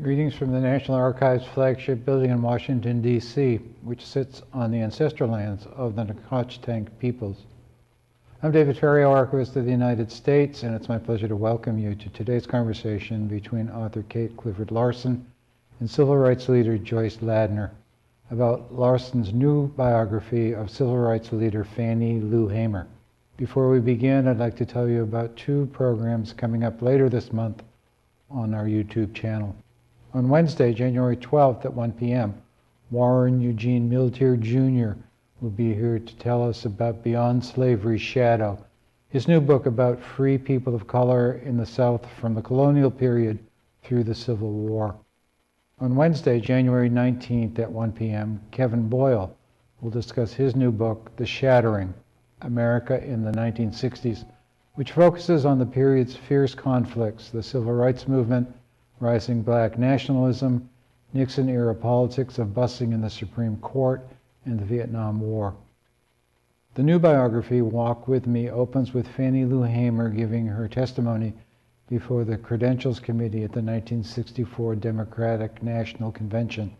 Greetings from the National Archives flagship building in Washington, D.C., which sits on the ancestral lands of the Nacotchtank peoples. I'm David Ferriero, Archivist of the United States, and it's my pleasure to welcome you to today's conversation between author Kate Clifford Larson and civil rights leader Joyce Ladner about Larson's new biography of civil rights leader Fannie Lou Hamer. Before we begin, I'd like to tell you about two programs coming up later this month on our YouTube channel. On Wednesday, January 12th at 1 p.m., Warren Eugene Milteer Jr. will be here to tell us about Beyond Slavery's Shadow, his new book about free people of color in the South from the colonial period through the Civil War. On Wednesday, January 19th at 1 p.m., Kevin Boyle will discuss his new book, The Shattering America in the 1960s, which focuses on the period's fierce conflicts, the civil rights movement, rising black nationalism, Nixon era politics of busing in the Supreme Court, and the Vietnam War. The new biography, Walk With Me, opens with Fannie Lou Hamer giving her testimony before the Credentials Committee at the 1964 Democratic National Convention.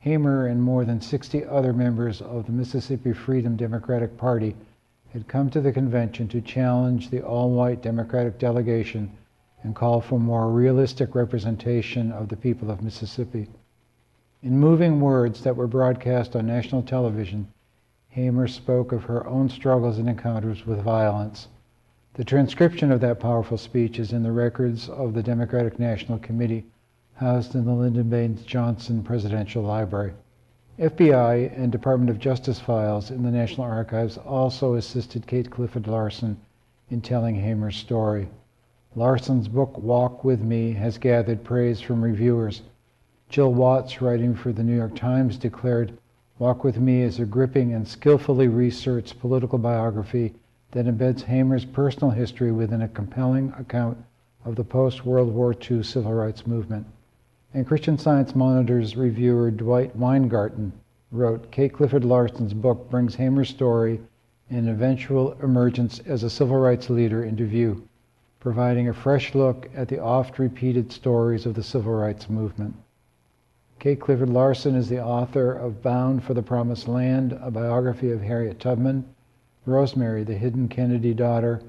Hamer and more than 60 other members of the Mississippi Freedom Democratic Party had come to the convention to challenge the all white Democratic delegation and call for more realistic representation of the people of Mississippi. In moving words that were broadcast on national television, Hamer spoke of her own struggles and encounters with violence. The transcription of that powerful speech is in the records of the Democratic National Committee housed in the Lyndon Baines Johnson Presidential Library. FBI and Department of Justice files in the National Archives also assisted Kate Clifford Larson in telling Hamer's story. Larson's book, Walk With Me, has gathered praise from reviewers. Jill Watts, writing for the New York Times, declared, Walk With Me is a gripping and skillfully researched political biography that embeds Hamer's personal history within a compelling account of the post-World War II civil rights movement. And Christian Science Monitor's reviewer Dwight Weingarten wrote, Kate Clifford Larson's book brings Hamer's story and eventual emergence as a civil rights leader into view providing a fresh look at the oft repeated stories of the civil rights movement. Kate Clifford Larson is the author of Bound for the Promised Land, a biography of Harriet Tubman, Rosemary, the hidden Kennedy daughter,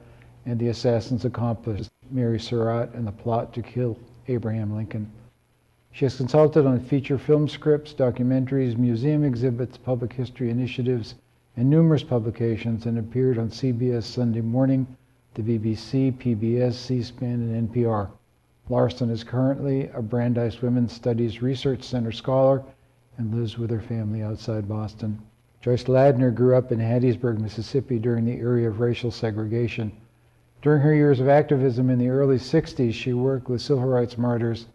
and the assassin's accomplice, Mary Surratt, and the plot to kill Abraham Lincoln. She has consulted on feature film scripts, documentaries, museum exhibits, public history initiatives, and numerous publications, and appeared on CBS Sunday Morning, the BBC, PBS, C-SPAN, and NPR. Larson is currently a Brandeis Women's Studies Research Center scholar and lives with her family outside Boston. Joyce Ladner grew up in Hattiesburg, Mississippi during the era of racial segregation. During her years of activism in the early 60s, she worked with civil rights martyrs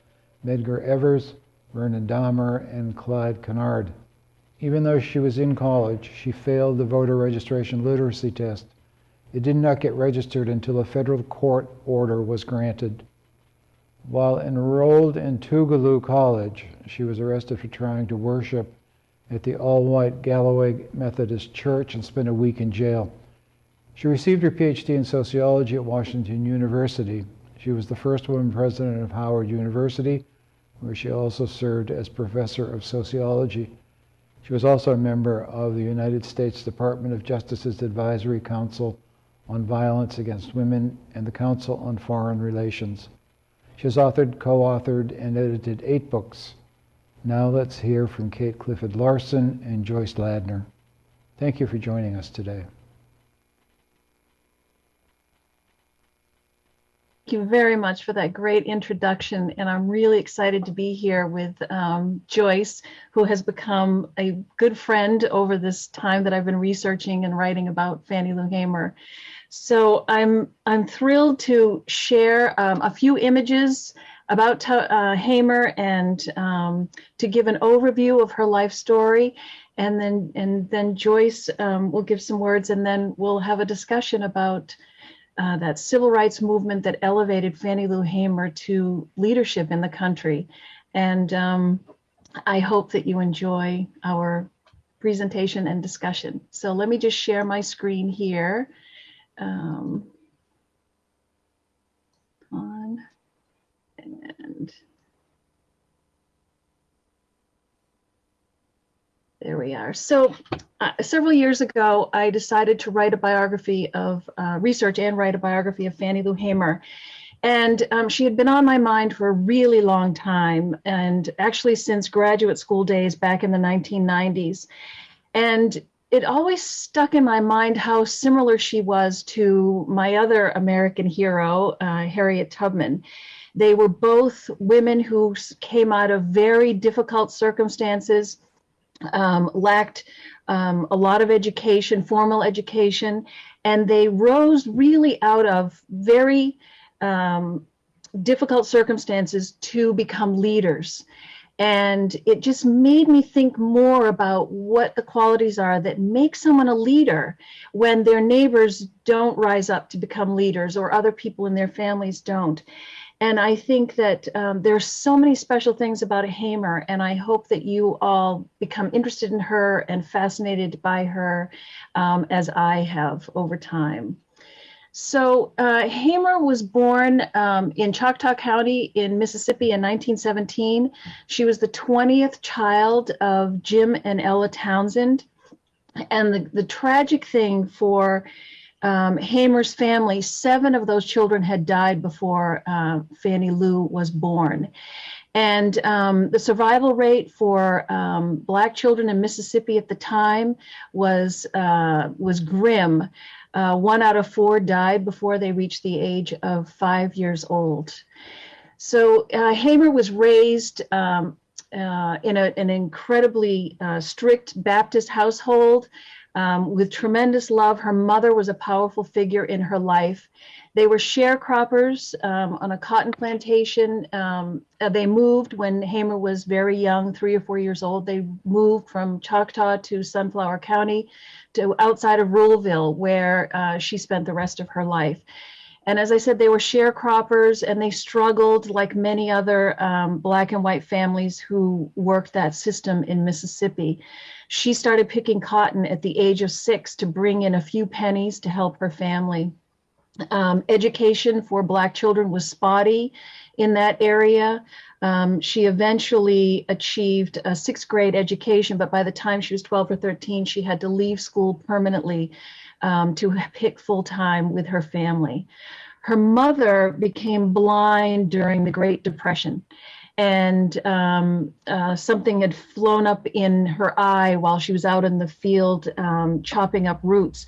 Medgar Evers, Vernon Dahmer, and Clyde Kennard. Even though she was in college, she failed the voter registration literacy test it did not get registered until a federal court order was granted. While enrolled in Tougaloo College, she was arrested for trying to worship at the all-white Galloway Methodist Church and spent a week in jail. She received her PhD in sociology at Washington University. She was the first woman president of Howard University, where she also served as professor of sociology. She was also a member of the United States Department of Justice's Advisory Council on Violence Against Women and the Council on Foreign Relations. She has authored, co-authored, and edited eight books. Now let's hear from Kate Clifford Larson and Joyce Ladner. Thank you for joining us today. Thank you very much for that great introduction. And I'm really excited to be here with um, Joyce, who has become a good friend over this time that I've been researching and writing about Fannie Lou Hamer. So I'm I'm thrilled to share um, a few images about uh, Hamer and um, to give an overview of her life story. And then and then Joyce um, will give some words and then we'll have a discussion about uh, that civil rights movement that elevated Fannie Lou Hamer to leadership in the country. And um, I hope that you enjoy our presentation and discussion. So let me just share my screen here um, on and there we are. So uh, several years ago, I decided to write a biography of uh, research and write a biography of Fannie Lou Hamer. And um, she had been on my mind for a really long time, and actually since graduate school days back in the 1990s. And it always stuck in my mind how similar she was to my other American hero, uh, Harriet Tubman. They were both women who came out of very difficult circumstances, um, lacked um, a lot of education, formal education, and they rose really out of very um, difficult circumstances to become leaders. And it just made me think more about what the qualities are that make someone a leader when their neighbors don't rise up to become leaders or other people in their families don't. And I think that um, there's so many special things about a Hamer, and I hope that you all become interested in her and fascinated by her um, as I have over time. So uh, Hamer was born um, in Choctaw County in Mississippi in 1917. She was the 20th child of Jim and Ella Townsend. And the, the tragic thing for um, Hamer's family, seven of those children had died before uh, Fannie Lou was born. And um, the survival rate for um, Black children in Mississippi at the time was, uh, was grim. Uh, one out of four died before they reached the age of five years old. So uh, Hamer was raised um, uh, in a, an incredibly uh, strict Baptist household um, with tremendous love. Her mother was a powerful figure in her life. They were sharecroppers um, on a cotton plantation. Um, uh, they moved when Hamer was very young, three or four years old. They moved from Choctaw to Sunflower County to outside of Ruleville, where uh, she spent the rest of her life. And as I said, they were sharecroppers and they struggled like many other um, black and white families who worked that system in Mississippi. She started picking cotton at the age of six to bring in a few pennies to help her family. Um, education for Black children was spotty in that area. Um, she eventually achieved a sixth grade education, but by the time she was 12 or 13, she had to leave school permanently um, to pick full time with her family. Her mother became blind during the Great Depression and um, uh, something had flown up in her eye while she was out in the field um, chopping up roots.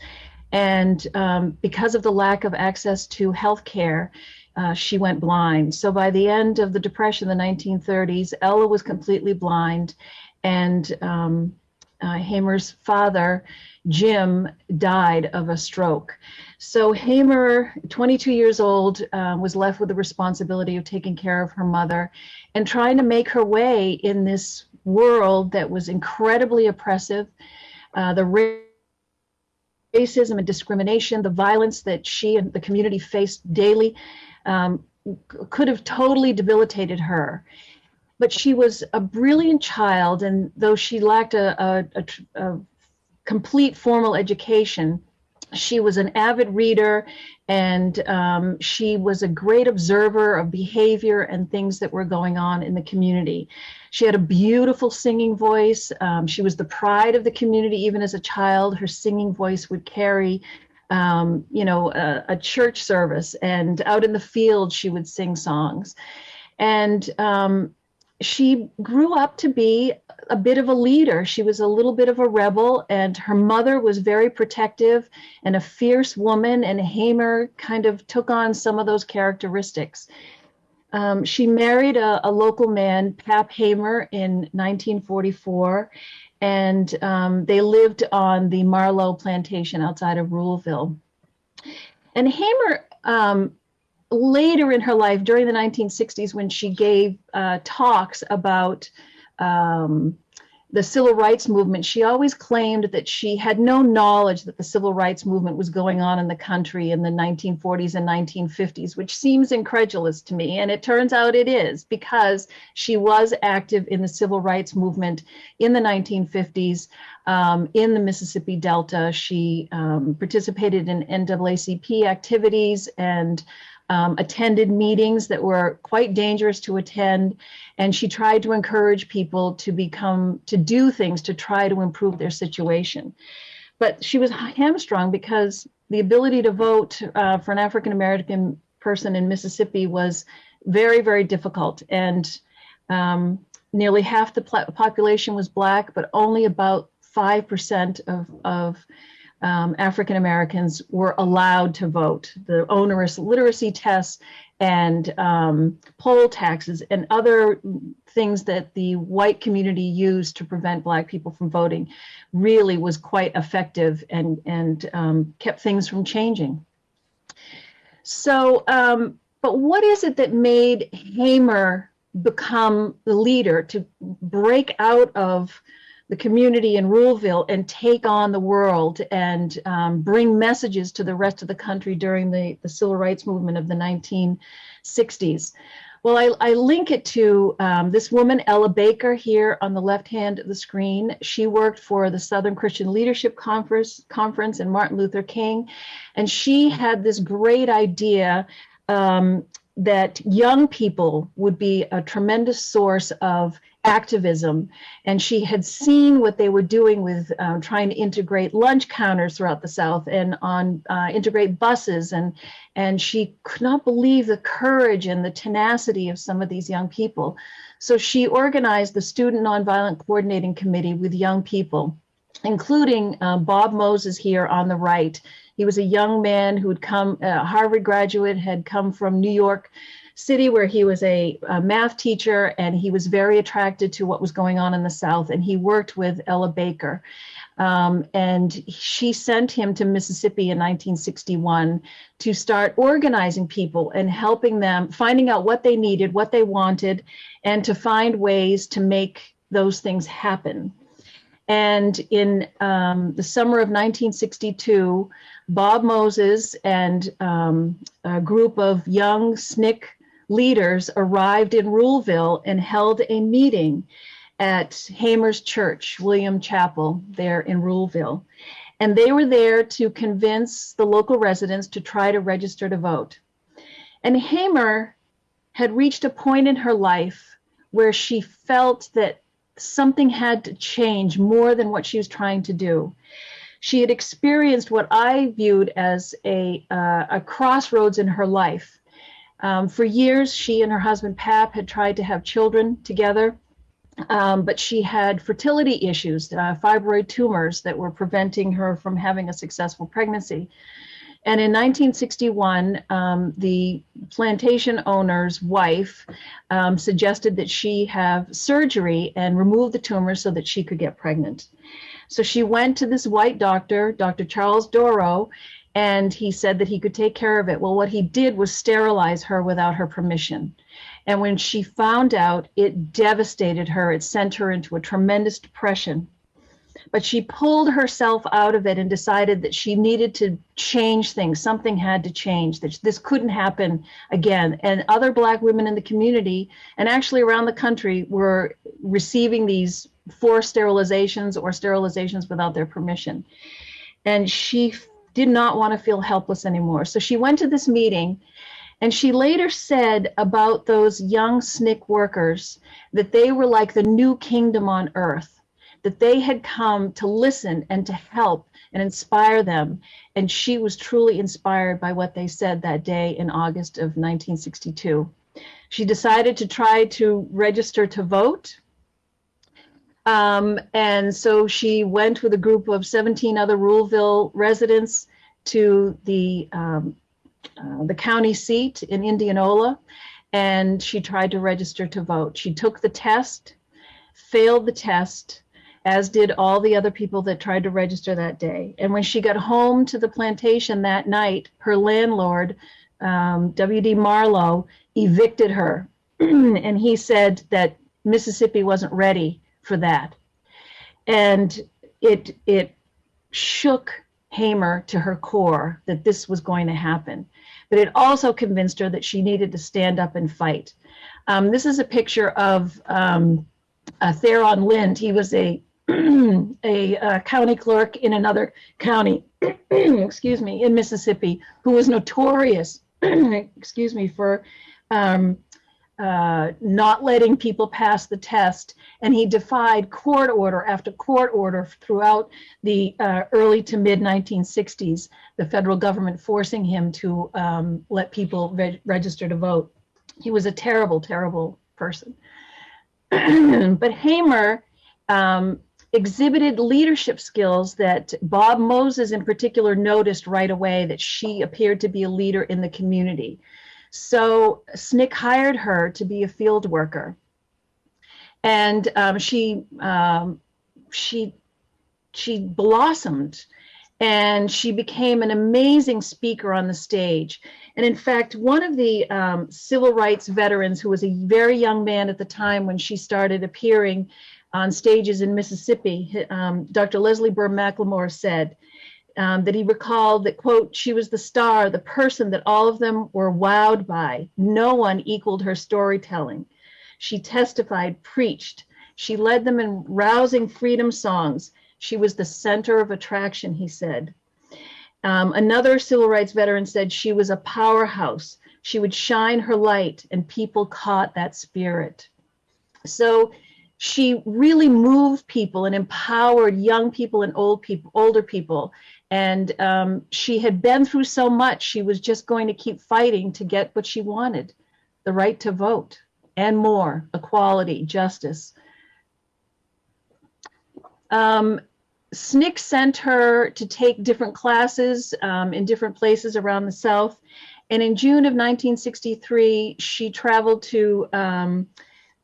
And um, because of the lack of access to health care, uh, she went blind. So by the end of the Depression, the 1930s, Ella was completely blind, and um, uh, Hamer's father, Jim, died of a stroke. So Hamer, 22 years old, uh, was left with the responsibility of taking care of her mother and trying to make her way in this world that was incredibly oppressive. Uh, the racism and discrimination, the violence that she and the community faced daily um, could have totally debilitated her. But she was a brilliant child, and though she lacked a, a, a, a complete formal education, she was an avid reader and um, she was a great observer of behavior and things that were going on in the community. She had a beautiful singing voice. Um, she was the pride of the community, even as a child. Her singing voice would carry, um, you know, a, a, church service, and out in the field, she would sing songs. And um, she grew up to be a bit of a leader. She was a little bit of a rebel, and her mother was very protective and a fierce woman. And Hamer kind of took on some of those characteristics. Um, she married a, a, local man, Pap Hamer, in 1944, and um, they lived on the Marlowe plantation outside of Ruleville. And Hamer um, later in her life, during the 1960s, when she gave uh, talks about um, the civil rights movement, she always claimed that she had no knowledge that the civil rights movement was going on in the country in the 1940s and 1950s, which seems incredulous to me. And it turns out it is because she was active in the civil rights movement in the 1950s um, in the Mississippi Delta. She um, participated in NAACP activities and um, attended meetings that were quite dangerous to attend. And she tried to encourage people to become, to do things to try to improve their situation. But she was hamstrung because the ability to vote uh, for an African American person in Mississippi was very, very difficult. And um, nearly half the population was Black, but only about 5% of, of um, African Americans were allowed to vote. The onerous literacy tests and um, poll taxes and other things that the white community used to prevent Black people from voting really was quite effective and, and um, kept things from changing. So, um, but what is it that made Hamer become the leader to break out of the community in Ruleville and take on the world and um, bring messages to the rest of the country during the, the civil rights movement of the 1960s. Well, I, I link it to um, this woman, Ella Baker, here on the left hand of the screen. She worked for the Southern Christian Leadership Conference, Conference and Martin Luther King. And she had this great idea um, that young people would be a tremendous source of activism. And she had seen what they were doing with um, trying to integrate lunch counters throughout the South and on uh, integrate buses. And, and she could not believe the courage and the tenacity of some of these young people. So she organized the Student Nonviolent Coordinating Committee with young people, including uh, Bob Moses here on the right, he was a young man who had come, a Harvard graduate, had come from New York City, where he was a, a, math teacher, and he was very attracted to what was going on in the South. And he worked with Ella Baker. Um, and she sent him to Mississippi in 1961 to start organizing people and helping them, finding out what they needed, what they wanted, and to find ways to make those things happen. And in um, the summer of 1962, Bob Moses and um, a group of young SNCC leaders arrived in Ruleville and held a meeting at Hamer's Church, Williams Chapel, there in Ruleville. And they were there to convince the local residents to try to register to vote. And Hamer had reached a point in her life where she felt that something had to change more than what she was trying to do she had experienced what I viewed as a, uh, a crossroads in her life. Um, for years, she and her husband Pap had tried to have children together, um, but she had fertility issues, uh, fibroid tumors that were preventing her from having a successful pregnancy. And in 1961, um, the plantation owner's wife um, suggested that she have surgery and remove the tumor so that she could get pregnant. So she went to this white doctor, Dr. Charles Dorough, and he said that he could take care of it. Well, what he did was sterilize her without her permission. And when she found out, it devastated her. It sent her into a tremendous depression. But she pulled herself out of it and decided that she needed to change things. Something had to change, that this couldn't happen again. And other Black women in the community and actually around the country were receiving these forced sterilizations or sterilizations without their permission. And she did not want to feel helpless anymore. So she went to this meeting and she later said about those young SNCC workers that they were like the new kingdom on earth, that they had come to listen and to help and inspire them. And she was truly inspired by what they said that day in August of 1962. She decided to try to register to vote um, and so she went with a group of 17 other Ruleville residents to the, um, uh, the county seat in Indianola, and she tried to register to vote. She took the test, failed the test, as did all the other people that tried to register that day. And when she got home to the plantation that night, her landlord, um, W.D. Marlowe, evicted her. and he said that Mississippi wasn't ready for that. And it, it shook Hamer to her core that this was going to happen. But it also convinced her that she needed to stand up and fight. Um, this is a picture of um, uh, Theron Lynd. He was a, a uh, county clerk in another county, excuse me, in Mississippi, who was notorious excuse me, for um, uh, not letting people pass the test. And he defied court order after court order throughout the uh, early to mid 1960s, the federal government forcing him to um, let people reg register to vote. He was a terrible, terrible person. but Hamer um, exhibited leadership skills that Bob Moses in particular noticed right away that she appeared to be a leader in the community. So SNCC hired her to be a field worker. And um, she, um, she, she blossomed and she became an amazing speaker on the stage. And in fact, one of the um, civil rights veterans who was a very young man at the time when she started appearing on stages in Mississippi, um, Dr. Leslie Burl McLemore said um, that he recalled that, quote, she was the star, the person that all of them were wowed by. No one equaled her storytelling. She testified, preached. She led them in rousing freedom songs. She was the center of attraction, he said. Um, another civil rights veteran said she was a powerhouse. She would shine her light and people caught that spirit. So she really moved people and empowered young people and old people, older people. And um, she had been through so much, she was just going to keep fighting to get what she wanted, the right to vote and more, equality, justice. Um, SNCC sent her to take different classes um, in different places around the South. And in June of 1963, she traveled to um,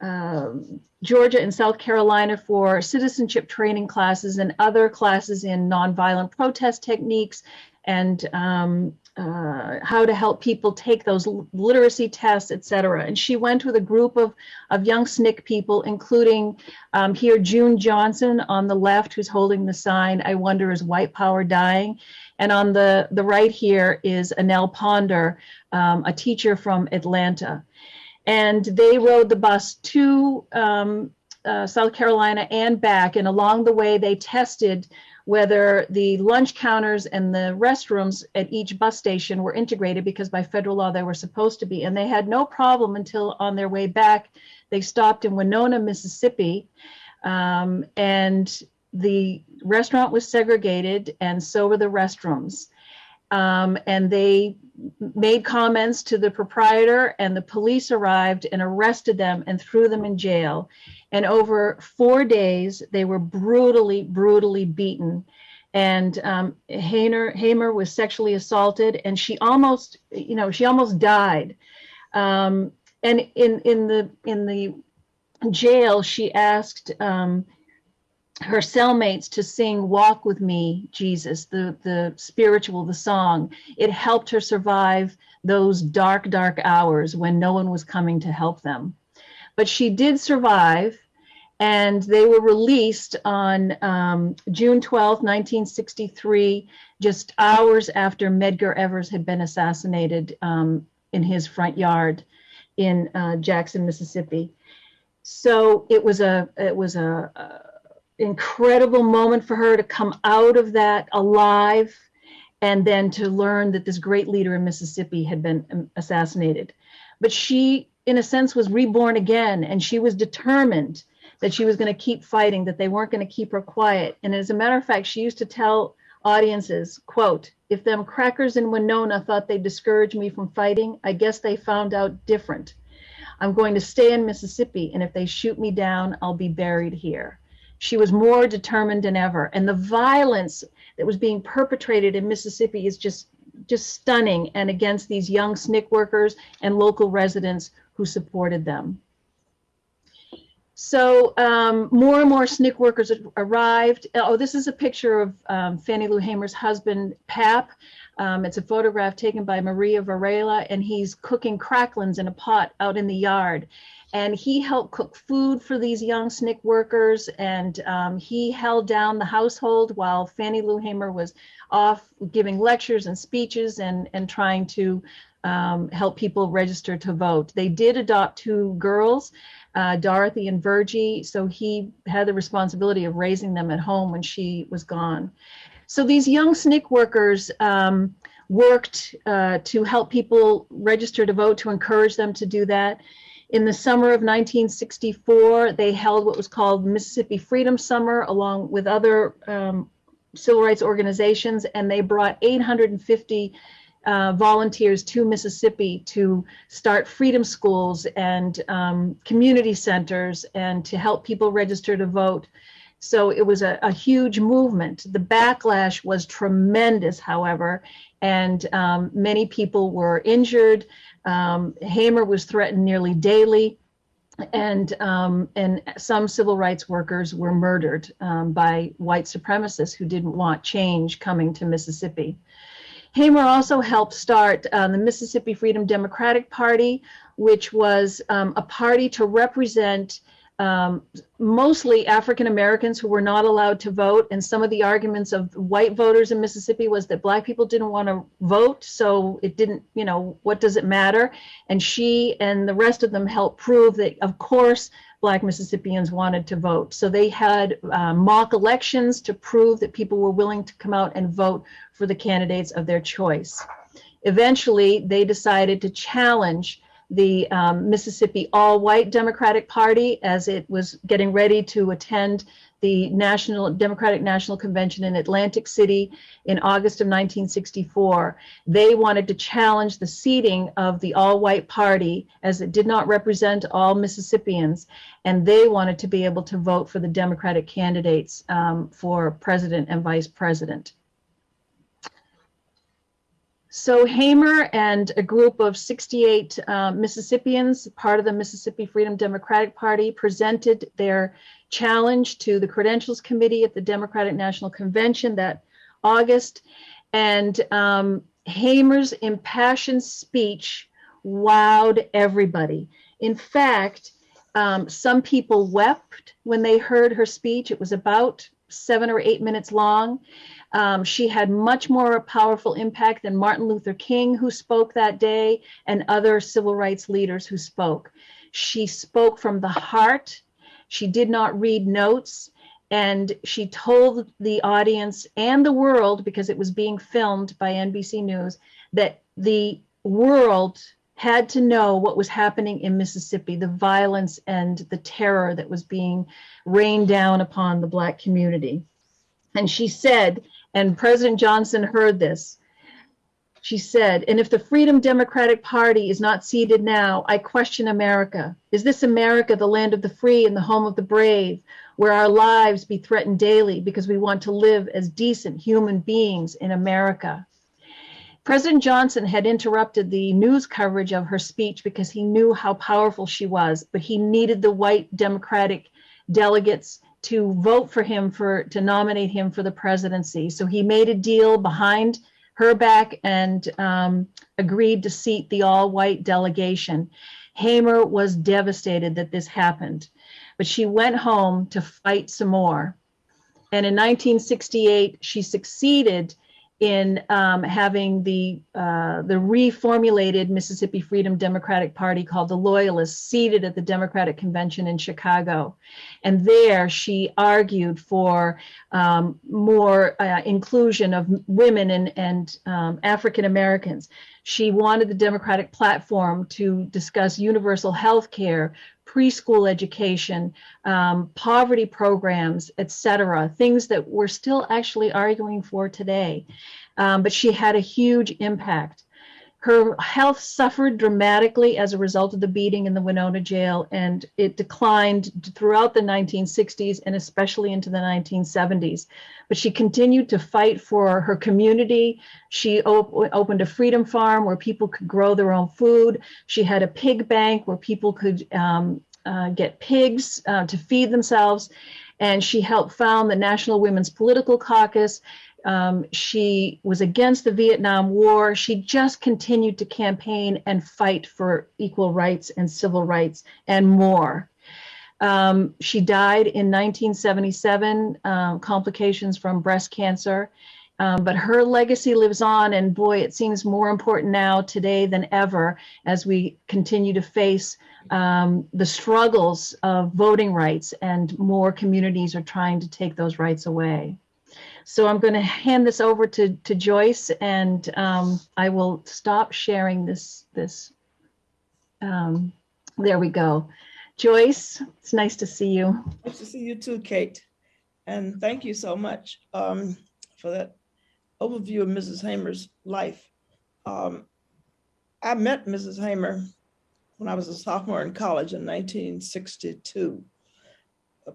um, Georgia and South Carolina for citizenship training classes and other classes in nonviolent protest techniques and um, uh, how to help people take those literacy tests, et cetera. And she went with a group of, of young SNCC people, including um, here June Johnson on the left, who's holding the sign, I wonder is white power dying? And on the, the right here is Annell Ponder, um, a teacher from Atlanta and they rode the bus to um, uh, South Carolina and back. And along the way, they tested whether the lunch counters and the restrooms at each bus station were integrated because by federal law they were supposed to be. And they had no problem until on their way back, they stopped in Winona, Mississippi. Um, and the restaurant was segregated and so were the restrooms. Um, and they made comments to the proprietor and the police arrived and arrested them and threw them in jail. And over four days, they were brutally, brutally beaten. And um, Hamer, Hamer was sexually assaulted and she almost, you know, she almost died. Um, and in, in the, in the jail, she asked um, her cellmates to sing walk with me jesus the the spiritual the song. It helped her survive those dark dark hours when no one was coming to help them. But she did survive and they were released on um, june 12 1963 just hours after medgar evers had been assassinated um, in his front yard in uh, jackson mississippi. So it was a it was a, a incredible moment for her to come out of that alive and then to learn that this great leader in Mississippi had been um, assassinated. But she, in a sense, was reborn again, and she was determined that she was going to keep fighting, that they weren't going to keep her quiet. And as a matter of fact, she used to tell audiences, quote, if them crackers in Winona thought they'd discourage me from fighting, I guess they found out different. I'm going to stay in Mississippi, and if they shoot me down, I'll be buried here. She was more determined than ever. And the violence that was being perpetrated in Mississippi is just just stunning and against these young SNCC workers and local residents who supported them. So um, more and more SNCC workers arrived. Oh, this is a picture of um, Fannie Lou Hamer's husband, Pap. Um, it's a photograph taken by Maria Varela, and he's cooking cracklins in a pot out in the yard and he helped cook food for these young SNCC workers and um, he held down the household while Fannie Lou Hamer was off giving lectures and speeches and, and trying to um, help people register to vote. They did adopt two girls, uh, Dorothy and Virgie, so he had the responsibility of raising them at home when she was gone. So these young SNCC workers um, worked uh, to help people register to vote, to encourage them to do that. In the summer of 1964, they held what was called Mississippi Freedom Summer along with other um, civil rights organizations, and they brought 850 uh, volunteers to Mississippi to start freedom schools and um, community centers and to help people register to vote. So it was a, a huge movement. The backlash was tremendous, however, and um, many people were injured. Um, Hamer was threatened nearly daily. And um, and some civil rights workers were murdered um, by white supremacists who didn't want change coming to Mississippi. Hamer also helped start um, the Mississippi Freedom Democratic Party, which was um, a party to represent um, mostly African Americans who were not allowed to vote. And some of the arguments of white voters in Mississippi was that black people didn't want to vote. So it didn't, you know, what does it matter? And she and the rest of them helped prove that, of course, black Mississippians wanted to vote. So they had uh, mock elections to prove that people were willing to come out and vote for the candidates of their choice. Eventually, they decided to challenge the um, Mississippi All-White Democratic Party as it was getting ready to attend the National Democratic National Convention in Atlantic City in August of 1964. They wanted to challenge the seating of the all-white party as it did not represent all Mississippians, and they wanted to be able to vote for the Democratic candidates um, for president and vice president. So Hamer and a group of 68 uh, Mississippians, part of the Mississippi Freedom Democratic Party, presented their challenge to the Credentials Committee at the Democratic National Convention that August. And um, Hamer's impassioned speech wowed everybody. In fact, um, some people wept when they heard her speech. It was about seven or eight minutes long. Um, she had much more powerful impact than Martin Luther King, who spoke that day, and other civil rights leaders who spoke. She spoke from the heart. She did not read notes. And she told the audience and the world, because it was being filmed by NBC News, that the world had to know what was happening in Mississippi, the violence and the terror that was being rained down upon the Black community. And she said, and President Johnson heard this, she said, and if the Freedom Democratic Party is not seated now, I question America. Is this America, the land of the free and the home of the brave, where our lives be threatened daily because we want to live as decent human beings in America? President Johnson had interrupted the news coverage of her speech because he knew how powerful she was, but he needed the white Democratic delegates to vote for him for to nominate him for the presidency. So he made a deal behind her back and um, agreed to seat the all-white delegation. Hamer was devastated that this happened, but she went home to fight some more. And in 1968, she succeeded in um, having the uh, the reformulated Mississippi Freedom Democratic Party called the Loyalists seated at the Democratic Convention in Chicago, and there she argued for um, more uh, inclusion of women and, and um, African Americans. She wanted the Democratic platform to discuss universal health care, preschool education, um, poverty programs, etc., things that we're still actually arguing for today. Um, but she had a huge impact. Her health suffered dramatically as a result of the beating in the Winona jail, and it declined throughout the 1960s and especially into the 1970s. But she continued to fight for her community. She op opened a freedom farm where people could grow their own food. She had a pig bank where people could um, uh, get pigs uh, to feed themselves. And she helped found the National Women's Political Caucus. Um, she was against the Vietnam War. She just continued to campaign and fight for equal rights and civil rights and more. Um, she died in 1977, um, complications from breast cancer. Um, but her legacy lives on, and boy, it seems more important now today than ever as we continue to face um, the struggles of voting rights, and more communities are trying to take those rights away. So I'm going to hand this over to, to Joyce and um, I will stop sharing this, this. Um, there we go. Joyce, it's nice to see you. Nice to see you too, Kate. And thank you so much um, for that overview of Mrs. Hamer's life. Um, I met Mrs. Hamer when I was a sophomore in college in 1962.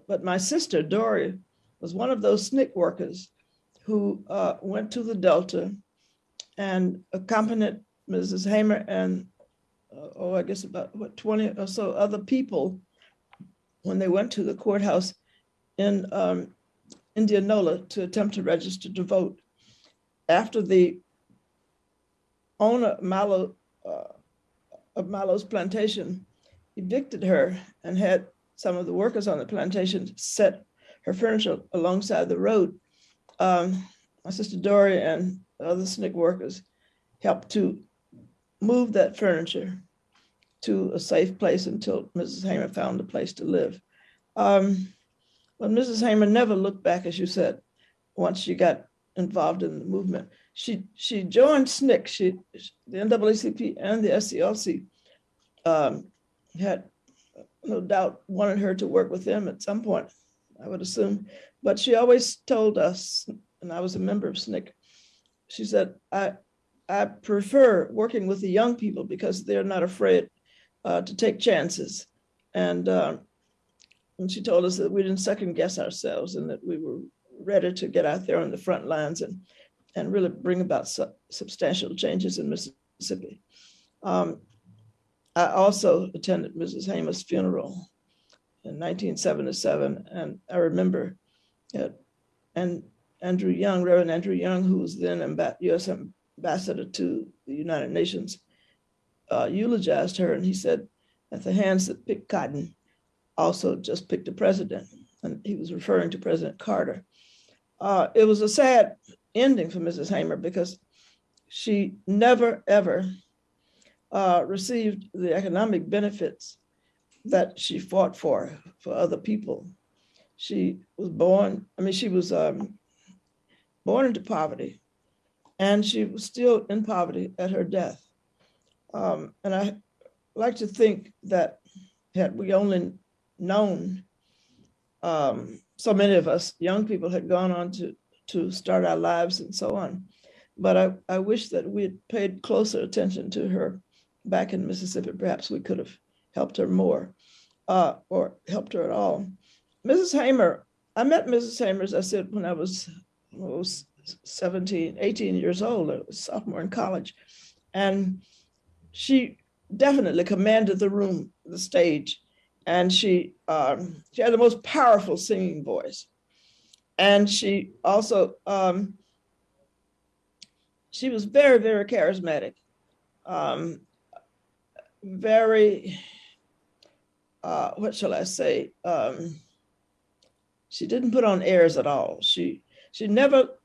But my sister, Dorie, was one of those SNCC workers who uh, went to the Delta and accompanied Mrs. Hamer and, uh, oh, I guess about what, 20 or so other people when they went to the courthouse in um, Indianola to attempt to register to vote. After the owner Mallow, uh, of Mallow's plantation evicted her and had some of the workers on the plantation set her furniture alongside the road. Um, my sister Dorie and other SNCC workers helped to move that furniture to a safe place until Mrs. Hamer found a place to live. Um, but Mrs. Hamer never looked back, as you said, once she got involved in the movement. She she joined SNCC, she, the NAACP and the SCLC um, had no doubt wanted her to work with them at some point, I would assume. But she always told us, and I was a member of SNCC, she said, I, I prefer working with the young people because they're not afraid uh, to take chances. And, uh, and she told us that we didn't second guess ourselves and that we were ready to get out there on the front lines and, and really bring about su substantial changes in Mississippi. Um, I also attended Mrs. Hamer's funeral in 1977, and I remember it. And Andrew Young, Reverend Andrew Young, who was then amb U.S. ambassador to the United Nations, uh, eulogized her, and he said, that the hands that picked cotton, also just picked a president," and he was referring to President Carter. Uh, it was a sad ending for Mrs. Hamer because she never ever uh, received the economic benefits that she fought for, for other people. She was born, I mean, she was um, born into poverty and she was still in poverty at her death. Um, and I like to think that had we only known, um, so many of us young people had gone on to, to start our lives and so on. But I, I wish that we had paid closer attention to her back in Mississippi, perhaps we could have helped her more uh, or helped her at all. Mrs. Hamer, I met Mrs. Hamer, as I said, when I was, was 17, 18 years old, I was sophomore in college. And she definitely commanded the room, the stage. And she, um, she had the most powerful singing voice. And she also, um, she was very, very charismatic. Um, very, uh, what shall I say? Um, she didn't put on airs at all. She she never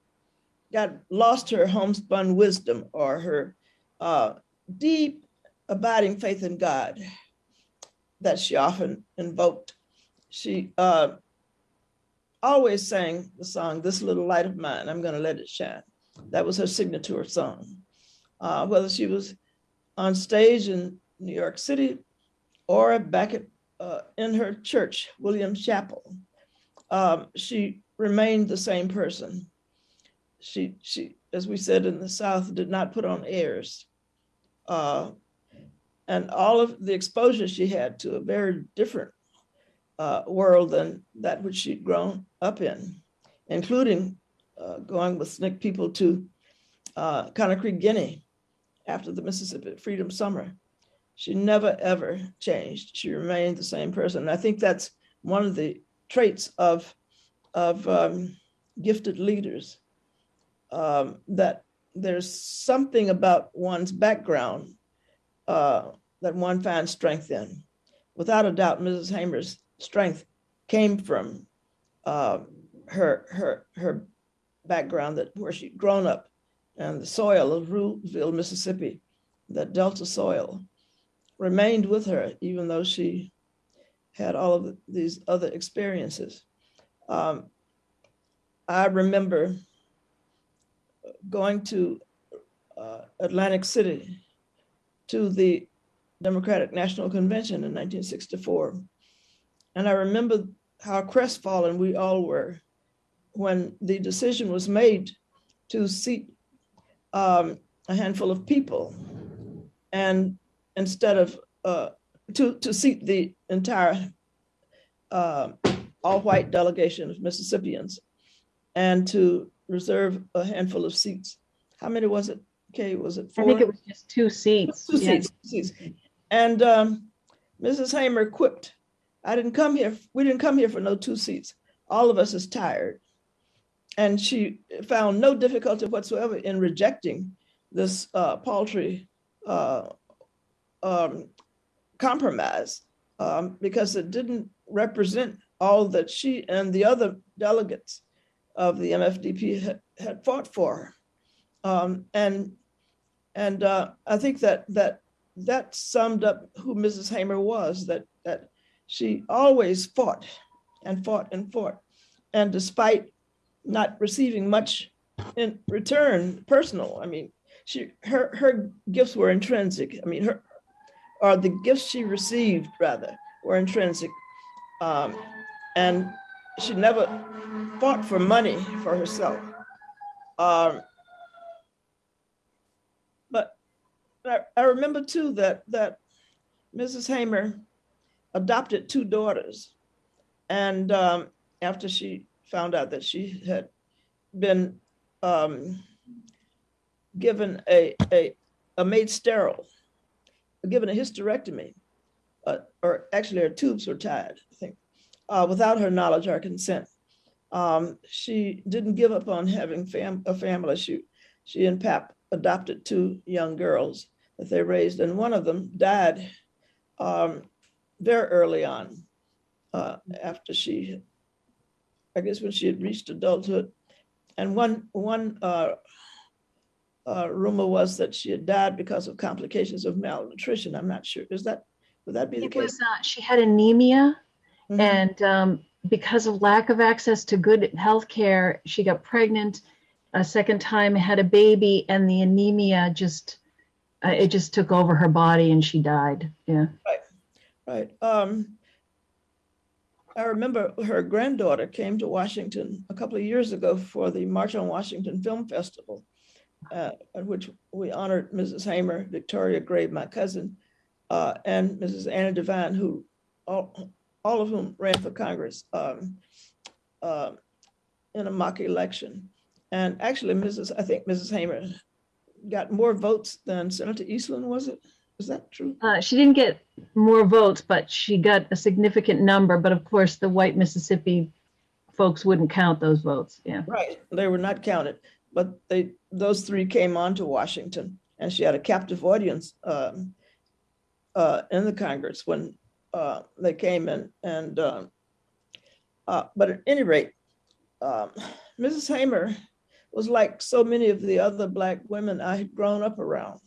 got lost her homespun wisdom or her uh, deep abiding faith in God that she often invoked. She uh, always sang the song, This Little Light of Mine, I'm Gonna Let It Shine. That was her signature song. Uh, whether she was on stage in New York City, or back at, uh, in her church, Williams Chapel. Um, she remained the same person. She, she, as we said in the South, did not put on airs. Uh, and all of the exposure she had to a very different uh, world than that which she'd grown up in, including uh, going with SNCC people to uh, Conakry, Guinea after the Mississippi Freedom Summer she never ever changed. She remained the same person. And I think that's one of the traits of, of um, gifted leaders, um, that there's something about one's background uh, that one finds strength in. Without a doubt, Mrs. Hamer's strength came from uh, her, her, her background that where she'd grown up and the soil of Ruleville, Mississippi, the Delta soil remained with her, even though she had all of these other experiences. Um, I remember going to uh, Atlantic City to the Democratic National Convention in 1964. And I remember how crestfallen we all were when the decision was made to seat um, a handful of people and instead of uh, to, to seat the entire uh, all-white delegation of Mississippians and to reserve a handful of seats. How many was it? Okay, was it four? I think it was just two seats. Two Yeah. seats, two seats. And um, Mrs. Hamer quipped, I didn't come here, we didn't come here for no two seats. All of us is tired. And she found no difficulty whatsoever in rejecting this uh, paltry uh, um, compromise um, because it didn't represent all that she and the other delegates of the MFDP had, had fought for. Um, and and uh, I think that that that summed up who Mrs. Hamer was. That that she always fought and fought and fought, and despite not receiving much in return, personal. I mean, she her her gifts were intrinsic. I mean, her or the gifts she received rather were intrinsic, um, and she never fought for money for herself. Um, but I, I remember too that that Mrs. Hamer adopted two daughters, and um, after she found out that she had been um, given a, a a made sterile, given a hysterectomy, uh, or actually her tubes were tied, I think, uh, without her knowledge or consent. Um, she didn't give up on having fam- a family. She, she and Pap adopted two young girls that they raised, and one of them died um, very early on uh, after she, I guess when she had reached adulthood. And one, one uh, rumor was that she had died because of complications of malnutrition. I'm not sure. Is that, would that be the It case? was, uh, she had anemia Mhm. and um, because of lack of access to good health care, she got pregnant a second time, had a baby, and the anemia just, uh, it just took over her body and she died. Yeah. Right. Um, I remember her granddaughter came to Washington a couple of years ago for the March on Washington Film Festival, uh, at which we honored Mrs. Hamer, Victoria Gray, my cousin, uh, and Mrs. Annie Devine, who all, all of whom ran for Congress um, uh, in a mock election. And actually, Mrs. I think Mrs. Hamer got more votes than Senator Eastland, was it? Is that true? Uh, she didn't get more votes, but she got a significant number. But of course, the white Mississippi folks wouldn't count those votes. Yeah. Right, they were not counted, but they, those three came on to Washington and she had a captive audience um, uh, in the Congress when uh, they came in and, um, uh, but at any rate, um, Mrs. Hamer was like so many of the other Black women I had grown up around.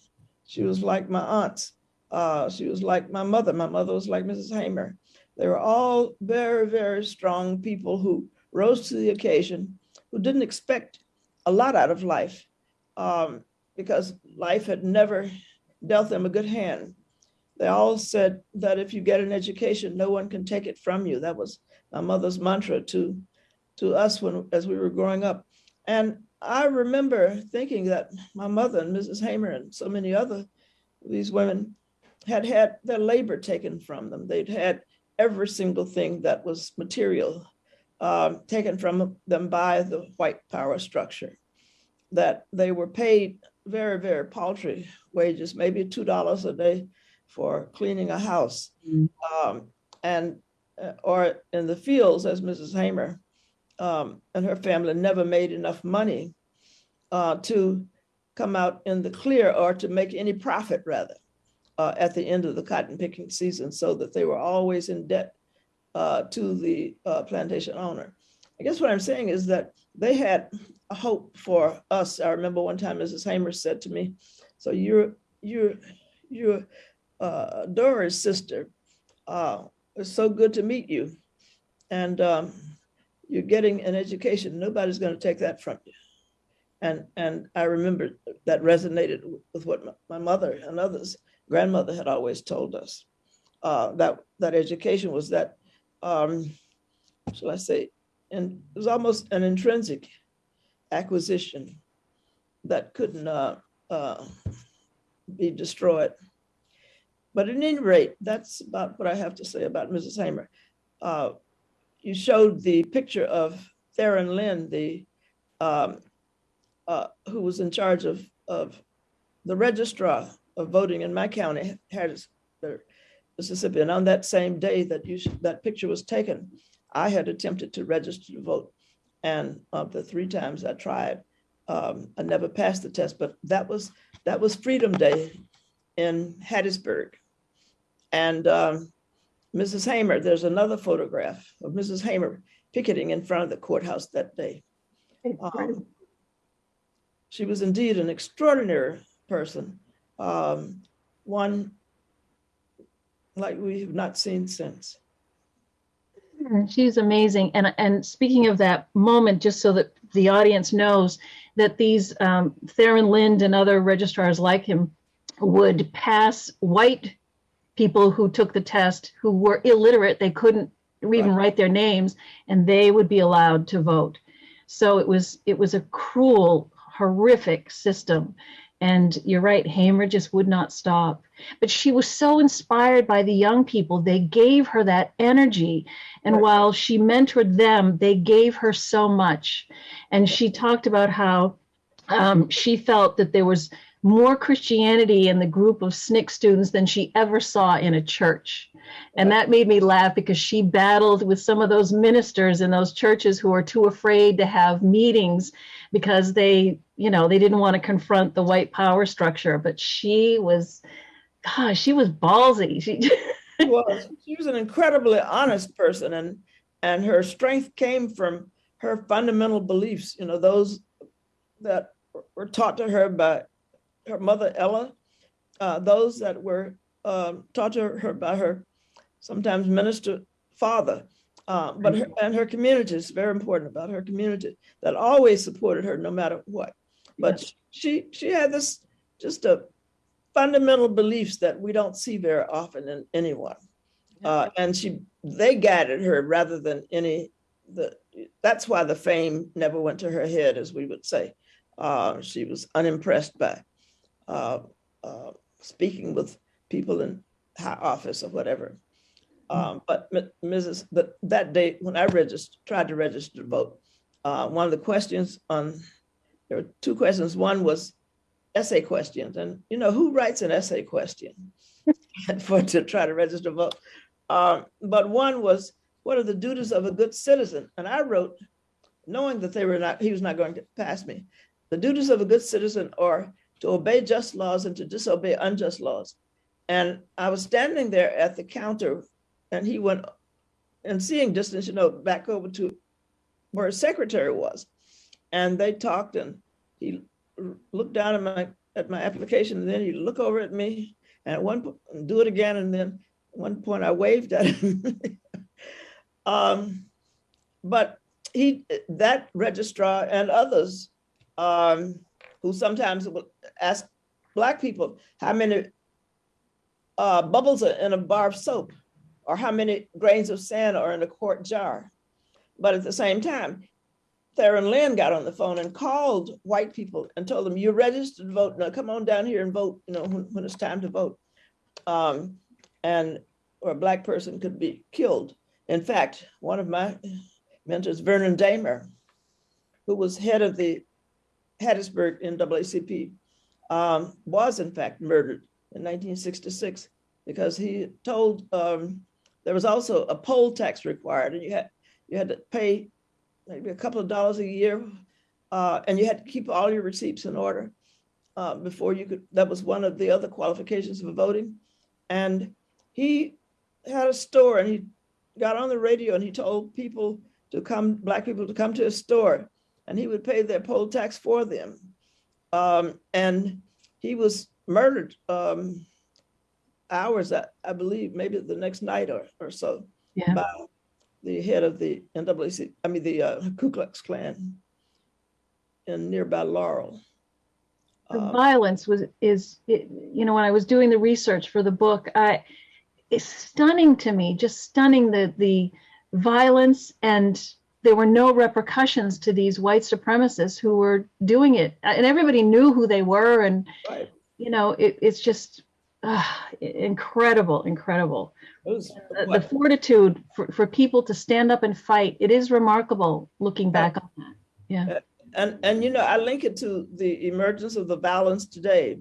She was like my aunts. Uh, she was like my mother. My mother was like Mrs. Hamer. They were all very, very strong people who rose to the occasion, who didn't expect a lot out of life um, because life had never dealt them a good hand. They all said that if you get an education, no one can take it from you. That was my mother's mantra to, to us when as we were growing up. And I remember thinking that my mother and Mrs. Hamer and so many other these women had had their labor taken from them. They'd had every single thing that was material um, taken from them by the white power structure. That they were paid very, very paltry wages, maybe two dollars a day for cleaning a house, Mm. um, and uh, or in the fields, as Mrs. Hamer um, and her family never made enough money uh, to come out in the clear or to make any profit, rather, uh, at the end of the cotton picking season, so that they were always in debt uh, to the uh, plantation owner. I guess what I'm saying is that they had hope for us. I remember one time Mrs. Hamer said to me, "So you're you're you're uh, Dorie's sister. Uh, it's so good to meet you." And um, you're getting an education. Nobody's going to take that from you. And, and I remember that resonated with what my- mother and others, grandmother had always told us. Uh, that, that education was that, um, shall I say, and it was almost an intrinsic acquisition that couldn't uh, uh, be destroyed. But at any rate, that's about what I have to say about Mrs. Hamer. Uh, you showed the picture of Theron Lynd, the um, uh, who was in charge of of the registrar of voting in my county, Hattiesburg, Mississippi. And on that same day that you that picture was taken, I had attempted to register to vote, and of the three times I tried, um, I never passed the test. But that was that was Freedom Day in Hattiesburg, and um, Mrs. Hamer. There's another photograph of Mrs. Hamer picketing in front of the courthouse that day. Um, she was indeed an extraordinary person, um, one like we have not seen since. She's amazing. And and speaking of that moment, just so that the audience knows that these um, Theron Lynd and other registrars like him would pass white people who took the test who were illiterate, they couldn't even Right. write their names, and they would be allowed to vote. So it was it was a cruel, horrific system. And you're right, Hamer just would not stop. But she was so inspired by the young people. They gave her that energy. And Right. while she mentored them, they gave her so much. And she talked about how um, she felt that there was more Christianity in the group of SNCC students than she ever saw in a church. And that made me laugh because she battled with some of those ministers in those churches who are too afraid to have meetings because they, you know, they didn't want to confront the white power structure. But she was, gosh, she was ballsy. She, She was, she was an incredibly honest person and, and her strength came from her fundamental beliefs, you know, those that were taught to her by her mother Ella, uh, those that were um, taught to her by her sometimes minister father, uh, but her, and her community is very important about her community that always supported her no matter what. But she she had this just a fundamental beliefs that we don't see very often in anyone. Uh, and she they guided her rather than any the that's why the fame never went to her head, as we would say. Uh, she was unimpressed by uh, uh, speaking with people in high office or whatever. Um, but Mrs. But that day when I registered, tried to register to vote, uh, one of the questions on there were two questions. One was essay questions, and you know who writes an essay question for to try to register to vote. Um, but one was what are the duties of a good citizen, and I wrote, knowing that they were not, he was not going to pass me. The duties of a good citizen are to obey just laws and to disobey unjust laws. And I was standing there at the counter, and he went, and seeing distance, you know, back over to where his secretary was, and they talked, and he looked down at my at my application, and then he looked over at me, and at one point do it again, and then one point I waved at him. um, but he that registrar and others um, who sometimes ask black people how many uh, bubbles are in a bar of soap or how many grains of sand are in a quart jar. But at the same time, Theron Lynd got on the phone and called white people and told them, you're registered to vote. Now come on down here and vote, you know, when, when it's time to vote. Um, and or a black person could be killed. In fact, one of my mentors, Vernon Dahmer, who was head of the Hattiesburg NAACP, um, was in fact murdered in 1966 because he told um, there was also a poll tax required, and you had you had to pay maybe a couple of dollars a year, uh, and you had to keep all your receipts in order uh, before you could. That was one of the other qualifications for voting, and he had a store, and he got on the radio and he told people to come, black people to come to his store, and he would pay their poll tax for them, um, and he was murdered um, hours, I, I believe, maybe the next night or, or so Yeah. by the head of the NAACP, I mean, the uh, Ku Klux Klan in nearby Laurel. The Um, violence was, is, it- you know, when I was doing the research for the book, I, it's stunning to me, just stunning the, the violence and there were no repercussions to these white supremacists who were doing it. And everybody knew who they were and, Right. you know, it, it's just ah, incredible, incredible. Was, The- The fortitude for, for people to stand up and fight, it is remarkable looking back on that. Yeah, and, and you know, I link it to the emergence of the violence today,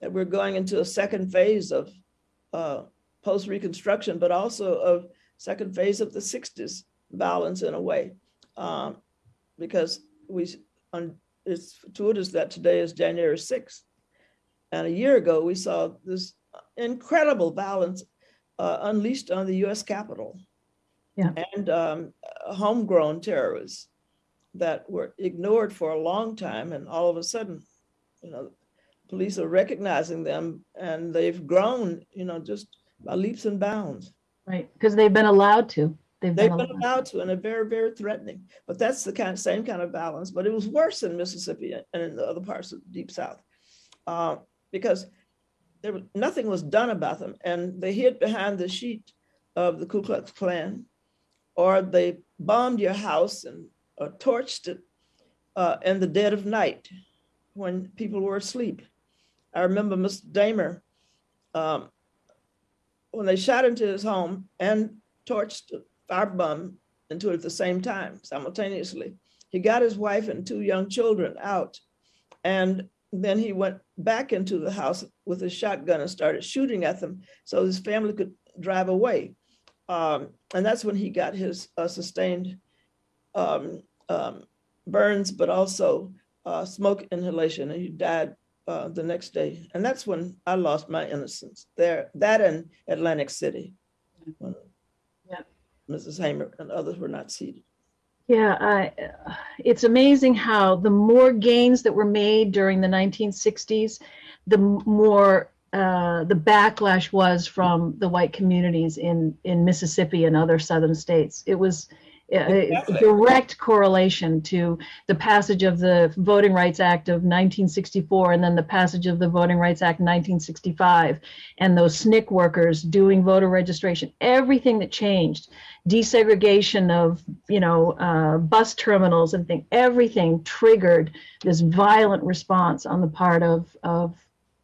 that we're going into a second phase of uh, post-reconstruction, but also of second phase of the 60s violence in a way. Um, because we, on, it's fortuitous that today is January 6th. And a year ago, we saw this incredible violence uh, unleashed on the US Capitol. Yeah. And um, homegrown terrorists that were ignored for a long time and all of a sudden you know police are recognizing them and they've grown you know just by leaps and bounds right, because they've been allowed to. They've they've been allowed. to and they're very very threatening but that's the kind same kind of balance but it was worse in mississippi and in the other parts of the deep south uh, because there was nothing was done about them and they hid behind the sheet of the ku klux klan or they bombed your house and uh, torched it uh, in the dead of night when people were asleep. I remember Mr. Dahmer, um, when they shot into his home and torched a firebomb into it at the same time, simultaneously. He got his wife and two young children out. And then he went back into the house with his shotgun and started shooting at them so his family could drive away. Um, and that's when he got his uh, sustained um, um, burns, but also uh, smoke inhalation, and he died uh, the next day. And that's when I lost my innocence. There, that in Atlantic City, when Yeah. Mrs. Hamer and others were not seated. Yeah, it's amazing how the more gains that were made during the 1960s, the more uh, the backlash was from the white communities in in Mississippi and other southern states. It was Exactly. direct correlation to the passage of the Voting Rights Act of 1964 and then the passage of the Voting Rights Act 1965 and those SNCC workers doing voter registration. Everything that changed desegregation of you know uh, bus terminals and thing everything triggered this violent response on the part of of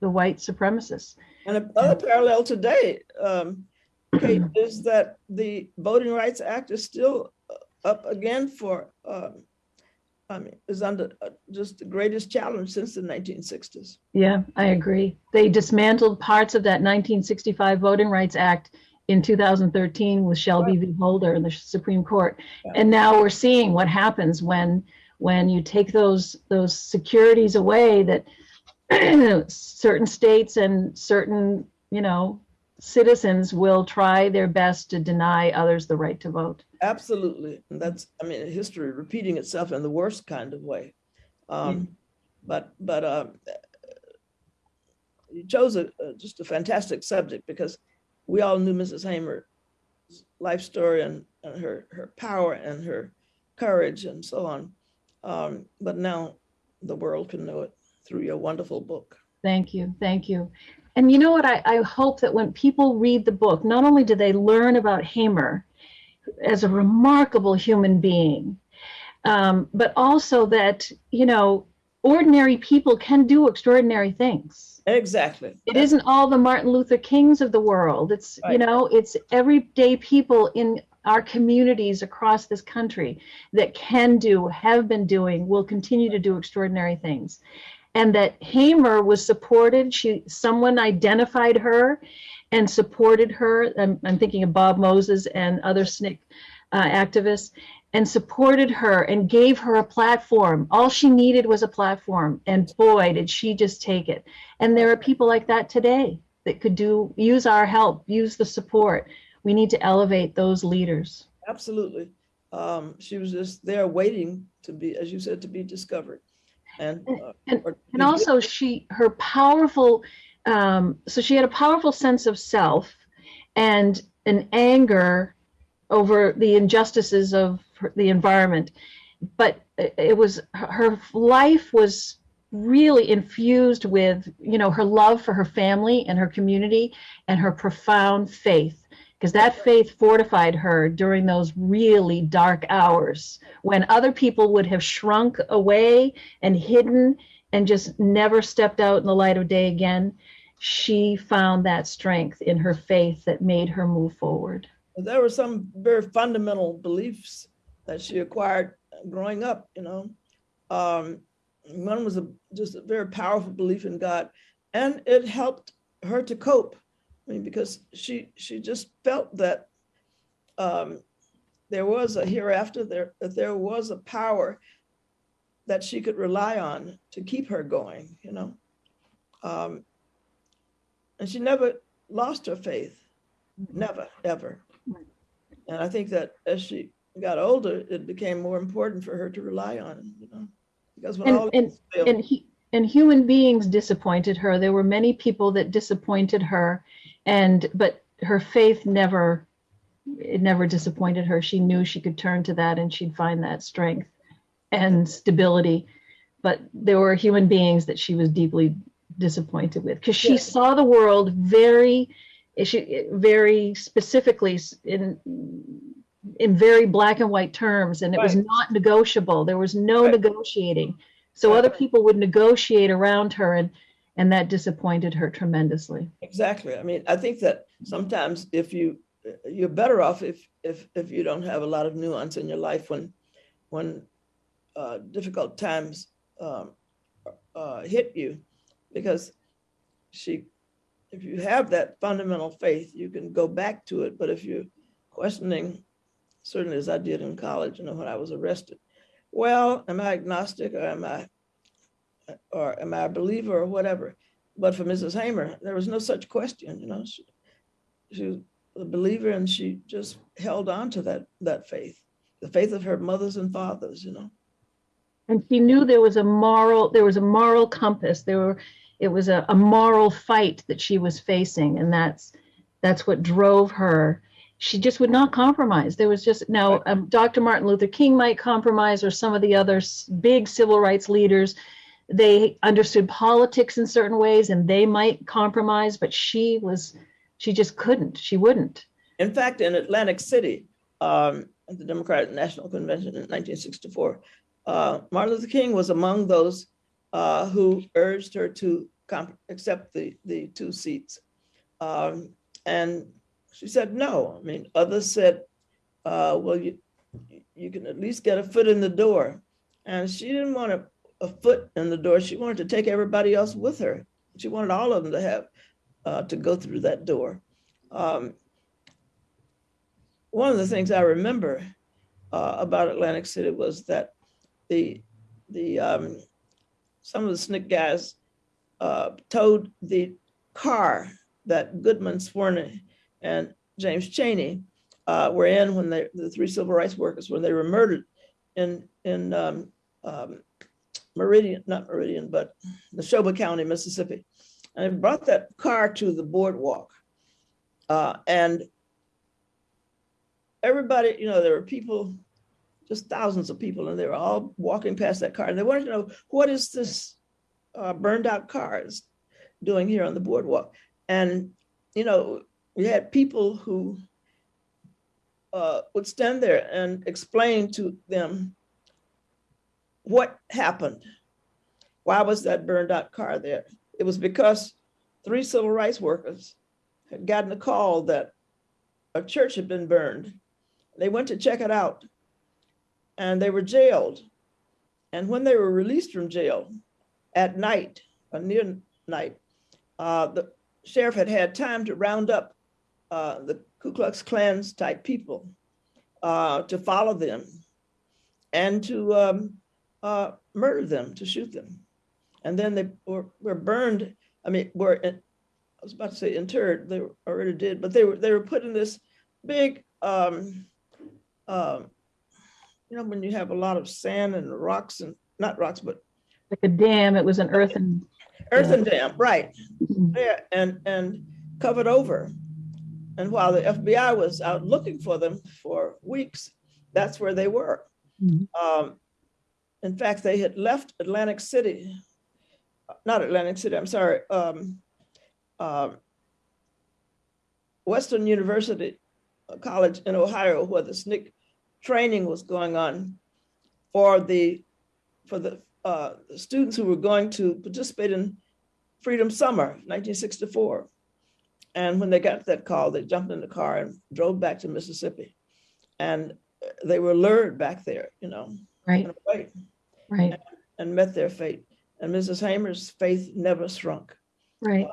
the white supremacists And another parallel today, um, is that the Voting Rights Act is still up again for, um, I mean, is under uh, just the greatest challenge since the 1960s. yeah i agree. They dismantled parts of that 1965 voting rights act in 2013 with shelby v. Holder in the supreme court. And now we're seeing what happens when when you take those those securities away that certain states and certain you know citizens will try their best to deny others the right to vote Absolutely. And that's, I mean, history repeating itself in the worst kind of way. Um, But, but um, you chose a, a- just a fantastic subject because we all knew Mrs. Hamer's life story and, and her, her power and her courage and so on. Um, But now the world can know it through your wonderful book. Thank you. Thank you. And you know what? I, I hope that when people read the book, not only do they learn about Hamer as a remarkable human being, um, but also that, you know, ordinary people can do extraordinary things. Exactly. It isn't all the Martin Luther Kings of the world. It's, you know, it's everyday people in our communities across this country that can do, have been doing, will continue to do extraordinary things. And that Hamer was supported. She, someone identified her and supported her. I'm, I'm thinking of Bob Moses and other SNCC uh, activists and supported her and gave her a platform. All she needed was a platform. And boy, did she just take it. And there are people like that today that could do use our help, use the support. We need to elevate those leaders. Absolutely. Um, She was just there waiting to be, as you said, to be discovered. And. uh, And- or And also she her powerful um, so she had a powerful sense of self and an anger over the injustices of her- the environment. But it was her her life was really infused with, you know, her love for her family and her community and her profound faith. Because that faith fortified her during those really dark hours when other people would have shrunk away and hidden and just never stepped out in the light of day again. She found that strength in her faith that made her move forward. there were some very fundamental beliefs that she acquired growing up, you know. Um, one was a, just a very powerful belief in God, and it helped her to cope. I mean, because she she just felt that um, there was a hereafter, there that there was a power that she could rely on to keep her going, you know. Um, and she never lost her faith, never, ever. And I think that as she got older, it became more important for her to rely on, you know, because when And- all and- failed, and he and human beings disappointed her there were many people that disappointed her and but her faith never it never disappointed her. She knew she could turn to that and she'd find that strength and stability. But there were human beings that she was deeply disappointed with because she saw the world very she very specifically in in very black and white terms and it was not negotiable. There was no Right. negotiating. So Right. other people would negotiate around her and and that disappointed her tremendously exactly. I mean, I think that sometimes if you you're better off if if if you don't have a lot of nuance in your life when when uh, difficult times um, uh, hit you, because she, if you have that fundamental faith, you can go back to it. But if you're questioning, certainly as I did in college, you know, when I was arrested, well, am I agnostic or am I, or am I a believer or whatever? But for Mrs. Hamer, there was no such question. You know, she, she was a believer and she just held on to that that faith, the faith of her mothers and fathers. You know. and she knew there was a moral there was a moral compass there were it was a, a moral fight that she was facing and that's that's what drove her she just would not compromise there was just now um, dr martin luther king might compromise or some of the other big civil rights leaders they understood politics in certain ways and they might compromise but she was she just couldn't she wouldn't In fact, in Atlantic City, um, at the Democratic National Convention in 1964, uh, Martin Luther King was among those uh, who urged her to accept the, the two seats. Um, and she said no. I mean, others said, uh, well, you, you can at least get a foot in the door. And she didn't want a, a foot in the door. She wanted to take everybody else with her. She wanted all of them to have, uh, to go through that door. Um, one of the things I remember uh, about Atlantic City was that the the um, some of the SNCC guys uh, towed the car that Goodman Schwerner and James Chaney uh, were in when they the three civil rights workers when they were murdered in in um, um, Meridian, not Meridian, but Neshoba County, Mississippi, and they brought that car to the boardwalk, uh, and everybody, you know, there were people, just thousands of people, and they were all walking past that car, and they wanted to know what is this uh, burned out cars doing here on the boardwalk, and you know, we had people who uh, would stand there and explain to them what happened. Why was that burned out car there? It was because three civil rights workers had gotten a call that a church had been burned. They went to check it out and they were jailed. And when they were released from jail at night, or near night, uh, the sheriff had had time to round up uh, the Ku Klux Klan's type people uh, to follow them and to um, uh, murder them, to shoot them. And then they were, were burned. I mean, were I was about to say interred. They were already did, but they were they were put in this big, um, um, you know, when you have a lot of sand and rocks and not rocks, but like a dam it was an earthen earthen dam, right? There and and covered over. And while the FBI was out looking for them for weeks, that's where they were. Mhm. Um, in fact, they had left Atlantic City, not Atlantic City, I'm sorry, um, um, Western University uh, College in Ohio, where the SNCC training was going on for the for the uh, students who were going to participate in Freedom Summer 1964. And when they got that call, they jumped in the car and drove back to Mississippi. And uh, they were lured back there, you know, Right, right, and met their fate. And Mrs. Hamer's faith never shrunk. right.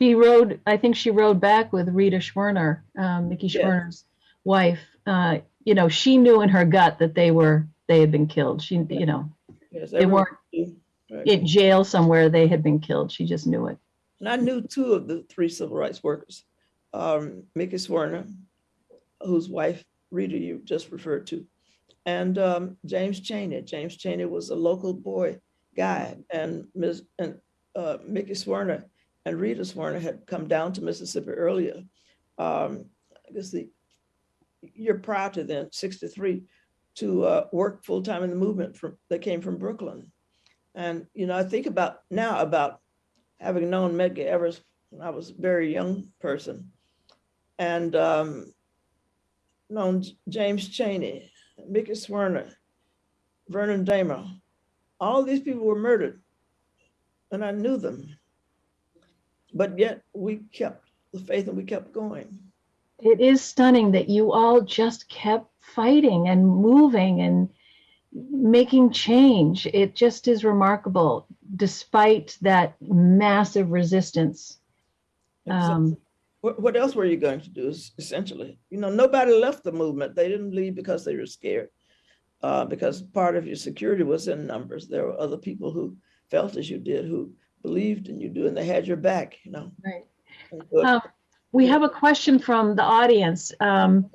She rode, I think she rode back with Rita Schwerner, um, Mickey Yeah. Schwerner's wife. Uh, you know, she knew in her gut that they were, they had been killed. She, you know, Yes, they weren't knew. Right. in jail somewhere. They had been killed. She just knew it. And I knew two of the three civil rights workers, um, Mickey Schwerner, whose wife Rita you just referred to, and um, James Chaney. James Chaney was a local boy guy, and Ms. and uh, Mickey Schwerner and Rita Schwerner had come down to Mississippi earlier. Um, I guess the year prior to then, '63, to uh, work full time in the movement. From they came from Brooklyn, and you know I think about now about having known Medgar Evers when I was a very young person, and um, known James Chaney, Mickey Schwerner, Vernon Dahmer, all these people were murdered, and I knew them. But yet we kept the faith and we kept going. It is stunning that you all just kept fighting and moving and making change. It just is remarkable, despite that massive resistance. Um, What, what else were you going to do? es- Essentially, you know, nobody left the movement. They didn't leave because they were scared, uh, because part of your security was in numbers. There were other people who felt as you did, who believed in you, do, and they had your back. You know. Right. Um, We have a question from the audience. Um,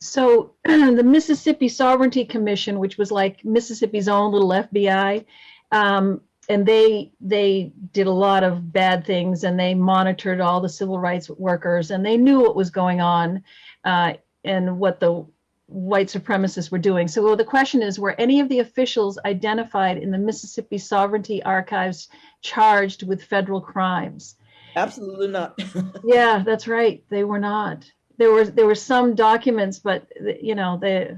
So the Mississippi Sovereignty Commission, which was like Mississippi's own little FBI, um, and they they did a lot of bad things and they monitored all the civil rights workers and they knew what was going on uh, and what the white supremacists were doing. So the question is, were any of the officials identified in the Mississippi Sovereignty Archives charged with federal crimes? Absolutely not. Yeah, that's right. They were not. There was there were some documents, but you know they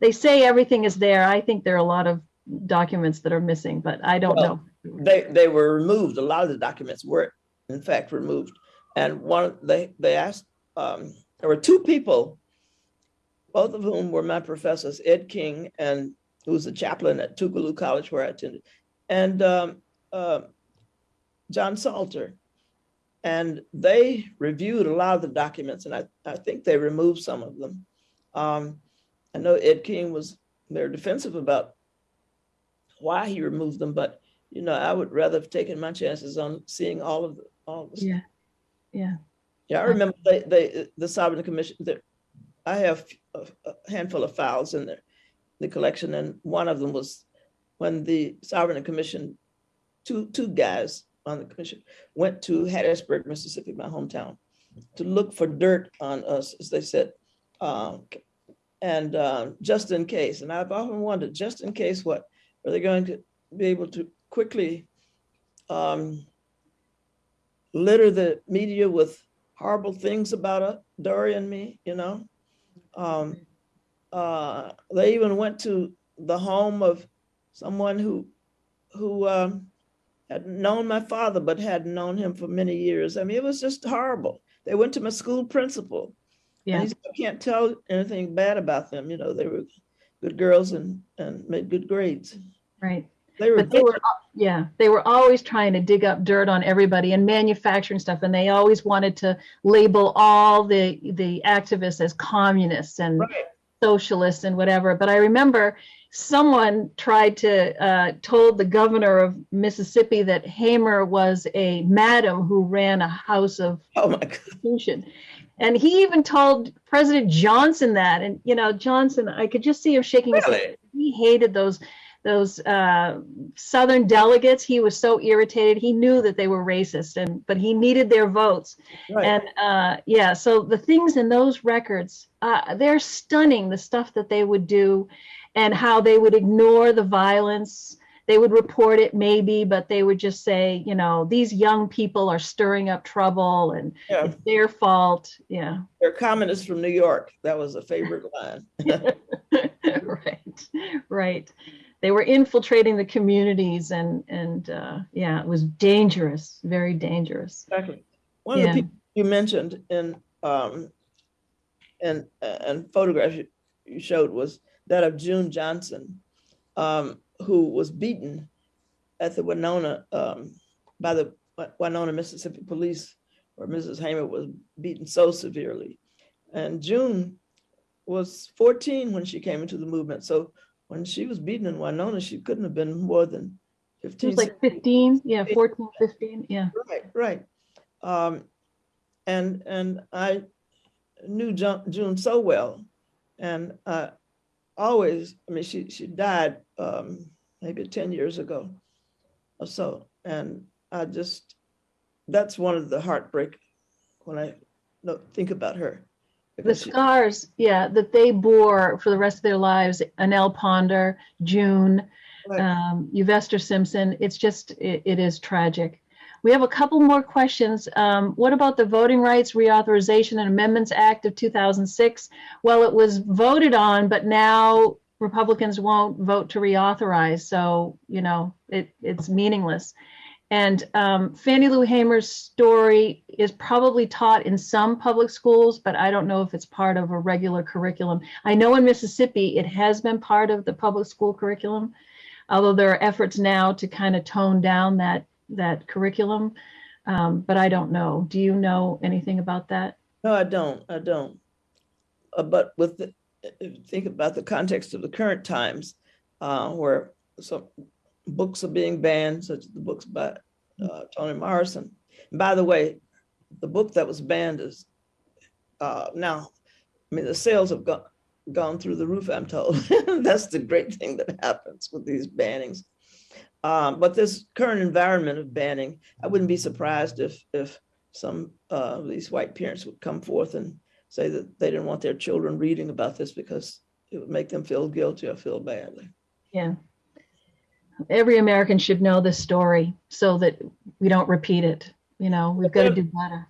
they say everything is there. I think there are a lot of documents that are missing, but I don't Well, know. they they were removed. A lot of the documents were, in fact, removed. And one they they asked. Um, there were two people, both of whom were my professors, Ed King and who was a chaplain at Tougaloo College where I attended, and um, uh, John Salter. And they reviewed a lot of the documents, and I, I think they removed some of them. Um, I know Ed King was very defensive about why he removed them, but you know, I would rather have taken my chances on seeing all of the, all of the Yeah, yeah. yeah, I remember they, they, the Sovereign Commission, I have a a handful of files in there, the collection, and one of them was when the Sovereign Commission, two, two guys on the commission went to Hattiesburg, Mississippi, my hometown, to look for dirt on us, as they said. um, And um, just in case, and I've often wondered, just in case what, are they going to be able to quickly um, litter the media with horrible things about uh, Dorie and me, you know. Um, uh, they even went to the home of someone who who um, had known my father but hadn't known him for many years. I mean, it was just horrible. They went to my school principal. And Yeah, he said, I can't tell anything bad about them. You know, they were good girls and and made good grades. right. They were But they were, yeah, they were always trying to dig up dirt on everybody and manufacturing stuff. And they always wanted to label all the, the activists as communists and right. socialists and whatever. But I remember someone tried to, uh, told the governor of Mississippi that Hamer was a madam who ran a house of Oh my God. And he even told President Johnson that. And, you know, Johnson, I could just see him shaking his head he hated those those uh, Southern delegates. He was so irritated. He knew that they were racist, and but he needed their votes. Right. And uh, yeah, so the things in those records, uh, they're stunning. The stuff that they would do, and how they would ignore the violence. They would report it maybe, but they would just say, you know, these young people are stirring up trouble, and Yeah, it's their fault. Yeah. they're communists from New York. That was a favorite line. right right they were infiltrating the communities and and uh yeah it was dangerous very dangerous Exactly. One of Yeah. the people you mentioned in, um, in, and photographs you- you showed was that of June Johnson, um, who was beaten at the Winona, um, by the Winona, Mississippi police, where Mrs. Hamer was beaten so severely. And June was 14 when she came into the movement. So when she was beaten in Winona, she couldn't have been more than it 15. was like 15 yeah 14 15 yeah Right, right. Um, and and I knew June, so well, and I always, I mean, she she died um, maybe ten years ago or so, and I just that's one of the heartbreak when I think about her. the because she- scars yeah that they bore for the rest of their lives Annell ponder june Right. um, Euvester Simpson. It's just, it, it is tragic. We have a couple more questions. Um, what about the Voting Rights Reauthorization and Amendments Act of 2006? Well, it was voted on, but now Republicans won't vote to reauthorize. So, you know, it, it's meaningless. And um, Fannie Lou Hamer's story is probably taught in some public schools, but I don't know if it's part of a regular curriculum. I know in Mississippi, it has been part of the public school curriculum although there are efforts now to kind of tone down that that curriculum um, but i don't know do you know anything about that No, I don't. I don't. Uh, but with the, think about the context of the current times, uh, where some books are being banned, such as the books by uh, Toni Morrison. And by the way, the book that was banned is uh, now. I mean, the sales have gone gone through the roof. I'm told. That's the great thing that happens with these bannings. Um, but this current environment of banning, I wouldn't be surprised if if some uh, of these white parents would come forth and say that they didn't want their children reading about this because it would make them feel guilty or feel badly. yeah every american should know this story so that we don't repeat it you know we've got to do better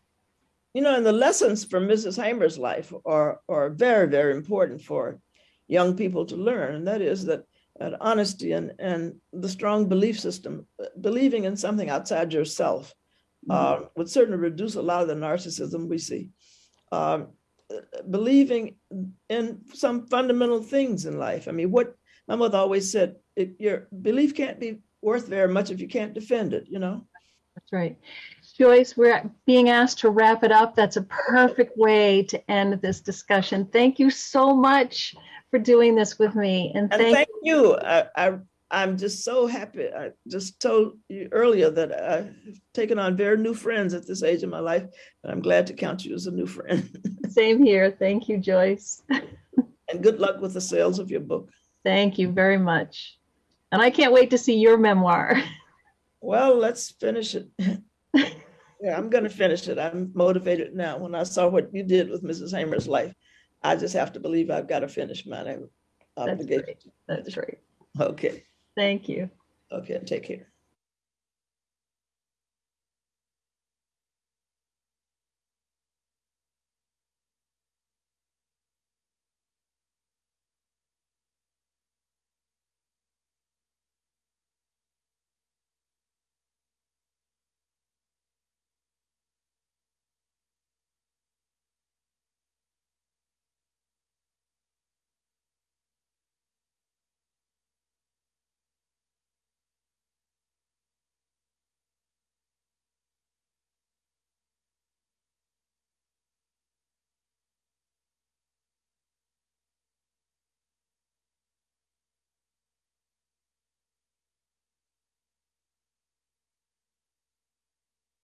You know, and the lessons from Mrs. Hamer's life are, are very, very important for young people to learn. And that is that, that honesty and, and the strong belief system, believing in something outside yourself, uh, would certainly reduce a lot of the narcissism we see. Uh, believing in some fundamental things in life. I mean, what my mother always said, it, your belief can't be worth very much if you can't defend it, you know? that's right joyce we're being asked to wrap it up that's a perfect way to end this discussion thank you so much for doing this with me and And thank thank you. I, I, I'm just so happy. I just told you earlier that I've taken on very new friends at this age of my life, and I'm glad to count you as a new friend. same here thank you joyce and good luck with the sales of your book. Thank you very much. And I can't wait to see your memoir. Well, let's finish it. yeah, I'm going to finish it. I'm motivated now. When I saw what you did with Mrs. Hamer's life, I just have to believe I've got to finish my That's obligation. great. That's great. Okay. Thank you. Okay. Take care.